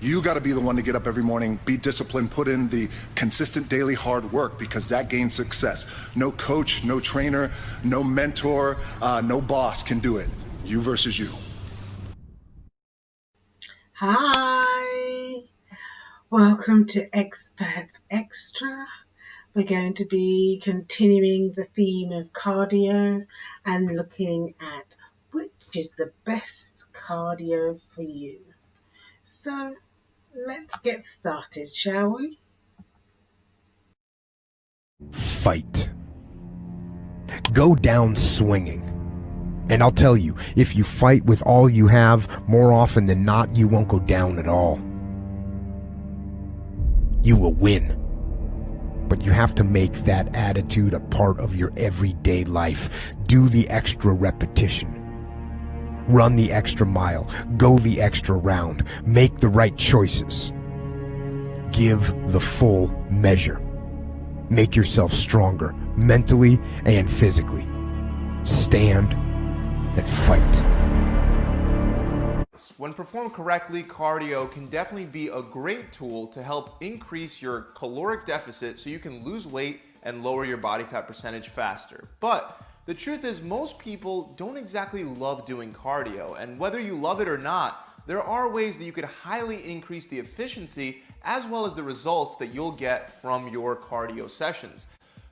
You got to be the one to get up every morning, be disciplined, put in the consistent daily hard work because that gains success. No coach, no trainer, no mentor, uh, no boss can do it. You versus you. Hi, welcome to Experts Extra. We're going to be continuing the theme of cardio and looking at which is the best cardio for you. So let's get started, shall we? Fight. Go down swinging. And I'll tell you, if you fight with all you have, more often than not, you won't go down at all. You will win. But you have to make that attitude a part of your everyday life. Do the extra repetition. Run the extra mile. Go the extra round. Make the right choices. Give the full measure. Make yourself stronger, mentally and physically. Stand and fight. When performed correctly, cardio can definitely be a great tool to help increase your caloric deficit so you can lose weight and lower your body fat percentage faster. But the truth is most people don't exactly love doing cardio and whether you love it or not, there are ways that you could highly increase the efficiency as well as the results that you'll get from your cardio sessions.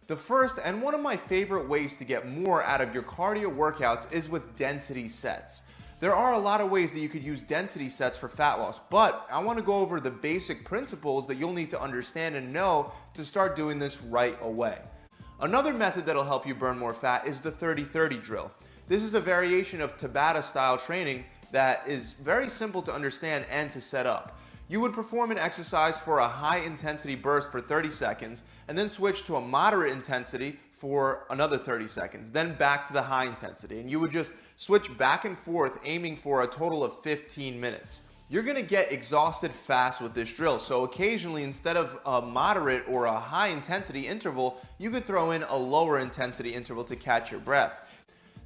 The first and one of my favorite ways to get more out of your cardio workouts is with density sets. There are a lot of ways that you could use density sets for fat loss, but I want to go over the basic principles that you'll need to understand and know to start doing this right away. Another method that'll help you burn more fat is the 30-30 drill. This is a variation of Tabata style training that is very simple to understand and to set up. You would perform an exercise for a high intensity burst for 30 seconds and then switch to a moderate intensity for another 30 seconds, then back to the high intensity. And you would just switch back and forth aiming for a total of 15 minutes. You're gonna get exhausted fast with this drill. So occasionally, instead of a moderate or a high intensity interval, you could throw in a lower intensity interval to catch your breath.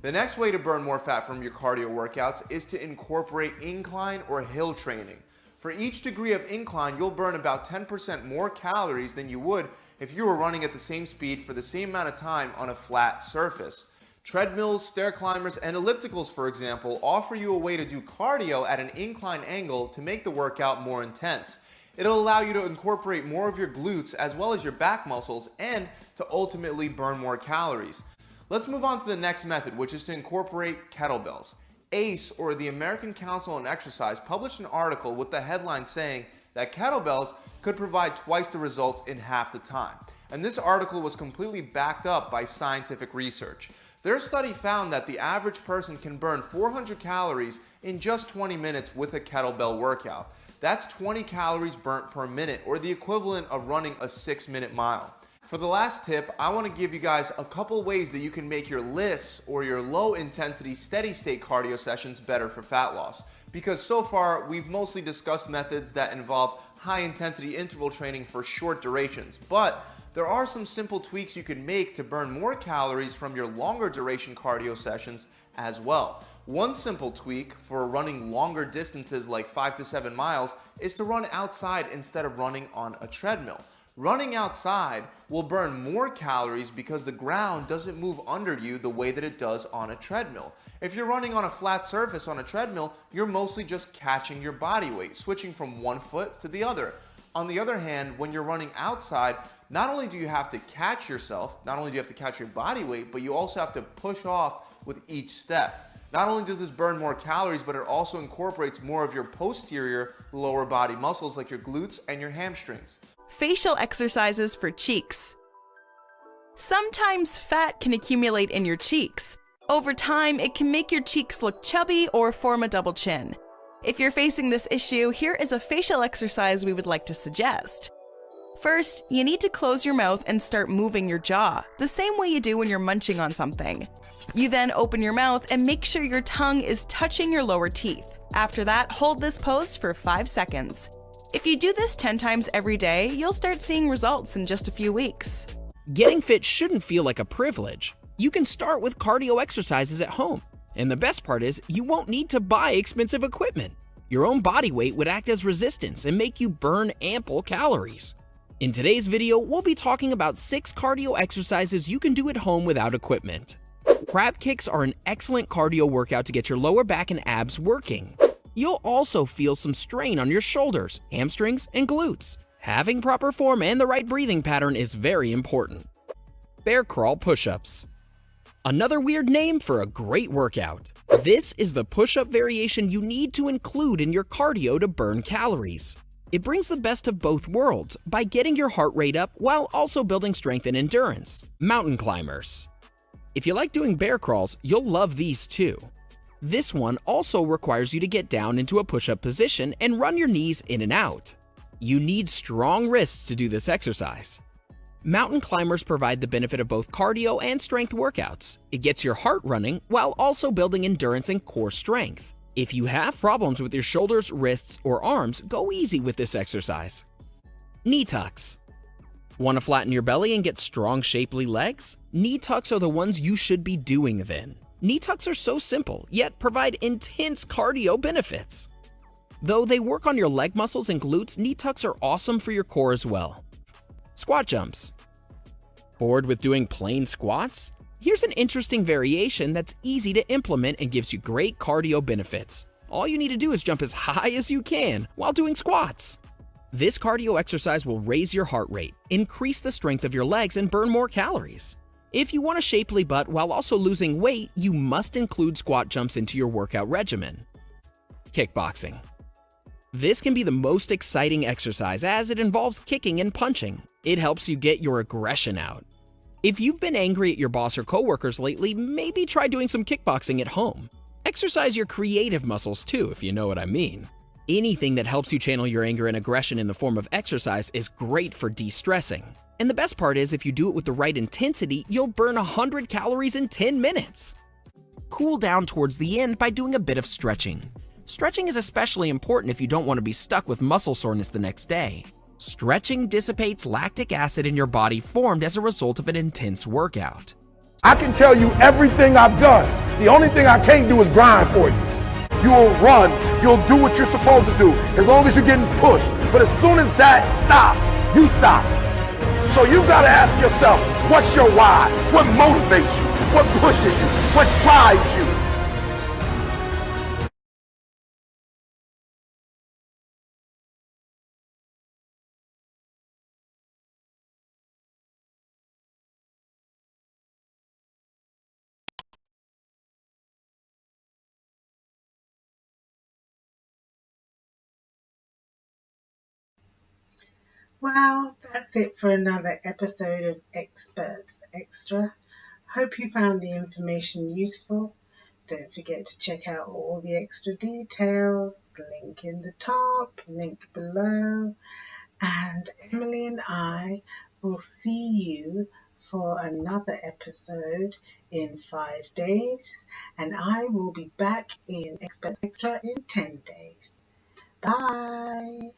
The next way to burn more fat from your cardio workouts is to incorporate incline or hill training. For each degree of incline, you'll burn about 10% more calories than you would if you were running at the same speed for the same amount of time on a flat surface. Treadmills, stair climbers, and ellipticals, for example, offer you a way to do cardio at an incline angle to make the workout more intense. It'll allow you to incorporate more of your glutes as well as your back muscles and to ultimately burn more calories. Let's move on to the next method, which is to incorporate kettlebells. ACE, or the American Council on Exercise, published an article with the headline saying that kettlebells could provide twice the results in half the time. And this article was completely backed up by scientific research. Their study found that the average person can burn 400 calories in just 20 minutes with a kettlebell workout. That's 20 calories burnt per minute, or the equivalent of running a 6 minute mile. For the last tip, I want to give you guys a couple ways that you can make your LISS or your low intensity steady state cardio sessions better for fat loss. Because so far, we've mostly discussed methods that involve high intensity interval training for short durations. But there are some simple tweaks you can make to burn more calories from your longer duration cardio sessions as well. One simple tweak for running longer distances like 5 to 7 miles is to run outside instead of running on a treadmill. Running outside will burn more calories because the ground doesn't move under you the way that it does on a treadmill. If you're running on a flat surface on a treadmill, you're mostly just catching your body weight, switching from one foot to the other. On the other hand, when you're running outside, not only do you have to catch yourself, not only do you have to catch your body weight, but you also have to push off with each step. Not only does this burn more calories, but it also incorporates more of your posterior lower body muscles like your glutes and your hamstrings. Facial exercises for cheeks. Sometimes fat can accumulate in your cheeks. Over time, it can make your cheeks look chubby or form a double chin. If you're facing this issue, here is a facial exercise we would like to suggest. First, you need to close your mouth and start moving your jaw, the same way you do when you're munching on something. You then open your mouth and make sure your tongue is touching your lower teeth. After that, hold this pose for 5 seconds. If you do this 10 times every day, you'll start seeing results in just a few weeks. Getting fit shouldn't feel like a privilege. You can start with cardio exercises at home. And the best part is, you won't need to buy expensive equipment. Your own body weight would act as resistance and make you burn ample calories. In today's video, we'll be talking about 6 cardio exercises you can do at home without equipment. Crab kicks are an excellent cardio workout to get your lower back and abs working. You'll also feel some strain on your shoulders, hamstrings, and glutes. Having proper form and the right breathing pattern is very important. Bear crawl push-ups. Another weird name for a great workout. This is the push-up variation you need to include in your cardio to burn calories. It brings the best of both worlds by getting your heart rate up while also building strength and endurance. Mountain climbers. If you like doing bear crawls, you'll love these too. This one also requires you to get down into a push-up position and run your knees in and out. You need strong wrists to do this exercise. Mountain climbers provide the benefit of both cardio and strength workouts. It gets your heart running while also building endurance and core strength. If you have problems with your shoulders, wrists, or arms, go easy with this exercise. Knee tucks. Want to flatten your belly and get strong, shapely legs? Knee tucks are the ones you should be doing then. Knee tucks are so simple, yet provide intense cardio benefits. Though they work on your leg muscles and glutes, knee tucks are awesome for your core as well. Squat jumps. Bored with doing plain squats? Here's an interesting variation that's easy to implement and gives you great cardio benefits. All you need to do is jump as high as you can while doing squats. This cardio exercise will raise your heart rate, increase the strength of your legs, and burn more calories. If you want a shapely butt while also losing weight, you must include squat jumps into your workout regimen. Kickboxing. This can be the most exciting exercise as it involves kicking and punching. It helps you get your aggression out. If you've been angry at your boss or coworkers lately, maybe try doing some kickboxing at home. Exercise your creative muscles too, if you know what I mean. Anything that helps you channel your anger and aggression in the form of exercise is great for de-stressing. And the best part is if you do it with the right intensity, you'll burn 100 calories in 10 minutes. Cool down towards the end by doing a bit of stretching. Stretching is especially important if you don't want to be stuck with muscle soreness the next day. Stretching dissipates lactic acid in your body formed as a result of an intense workout. I can tell you everything I've done. The only thing I can't do is grind for you. You'll run, you'll do what you're supposed to do, as long as you're getting pushed. But as soon as that stops, you stop. So you've got to ask yourself, what's your why? What motivates you? What pushes you? What drives you? Well, that's it for another episode of Experts Extra. Hope you found the information useful. Don't forget to check out all the extra details, link in the top, link below. And Emily and I will see you for another episode in five days. And I will be back in Experts Extra in 10 days. Bye.